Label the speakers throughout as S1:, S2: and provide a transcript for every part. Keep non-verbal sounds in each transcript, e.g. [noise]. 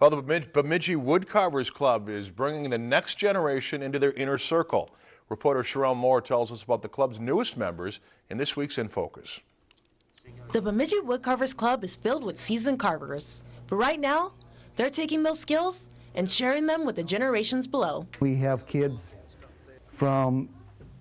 S1: Well, the Bemidji Woodcarvers Club is bringing the next generation into their inner circle. Reporter Sherelle Moore tells us about the club's newest members in this week's In Focus.
S2: The Bemidji Woodcarvers Club is filled with seasoned carvers, but right now, they're taking those skills and sharing them with the generations below.
S3: We have kids from,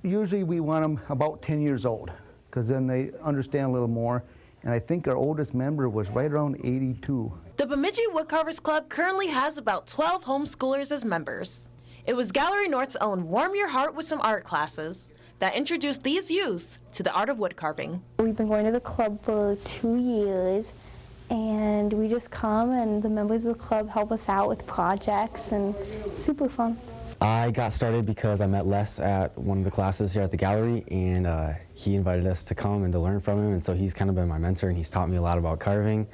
S3: usually we want them about 10 years old, because then they understand a little more. And I think our oldest member was right around 82.
S2: The Bemidji Woodcarvers Club currently has about 12 homeschoolers as members. It was Gallery North's own Warm Your Heart with Some Art classes that introduced these youths to the art of woodcarving.
S4: We've been going to the club for two years and we just come and the members of the club help us out with projects and it's super fun.
S5: I got started because I met Les at one of the classes here at the gallery and uh, he invited us to come and to learn from him and so he's kind of been my mentor and he's taught me a lot about carving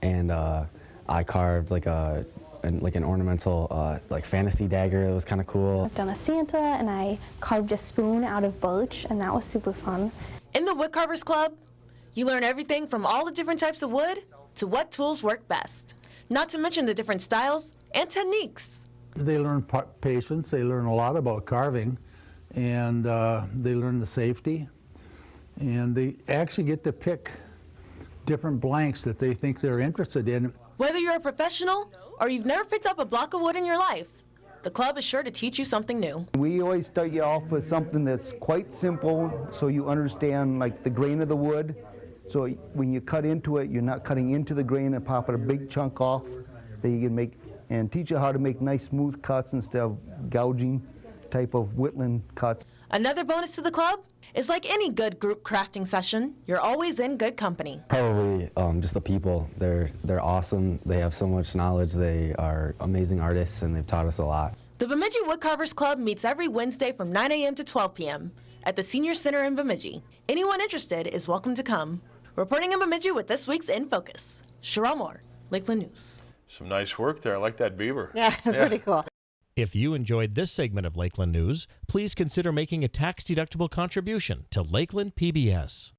S5: and uh, I carved like a an, like an ornamental uh, like fantasy dagger It was kind of cool.
S4: I've done a Santa and I carved a spoon out of birch and that was super fun.
S2: In the Woodcarvers Club, you learn everything from all the different types of wood to what tools work best, not to mention the different styles and techniques.
S6: They learn patience, they learn a lot about carving, and uh, they learn the safety, and they actually get to pick different blanks that they think they're interested in.
S2: Whether you're a professional or you've never picked up a block of wood in your life, the club is sure to teach you something new.
S3: We always start you off with something that's quite simple so you understand like the grain of the wood. So when you cut into it, you're not cutting into the grain and popping a big chunk off that you can make and teach you how to make nice smooth cuts instead of gouging type of whittling cuts.
S2: Another bonus to the club is like any good group crafting session, you're always in good company.
S5: Probably um, just the people. They're they're awesome. They have so much knowledge. They are amazing artists and they've taught us a lot.
S2: The Bemidji Woodcarvers Club meets every Wednesday from 9 a.m. to 12 p.m. at the Senior Center in Bemidji. Anyone interested is welcome to come. Reporting in Bemidji with this week's In Focus, Cheryl Moore, Lakeland News.
S1: Some nice work there. I like that beaver. [laughs]
S7: Yeah, pretty cool.
S8: If you enjoyed this segment of Lakeland News, please consider making a tax-deductible contribution to Lakeland PBS.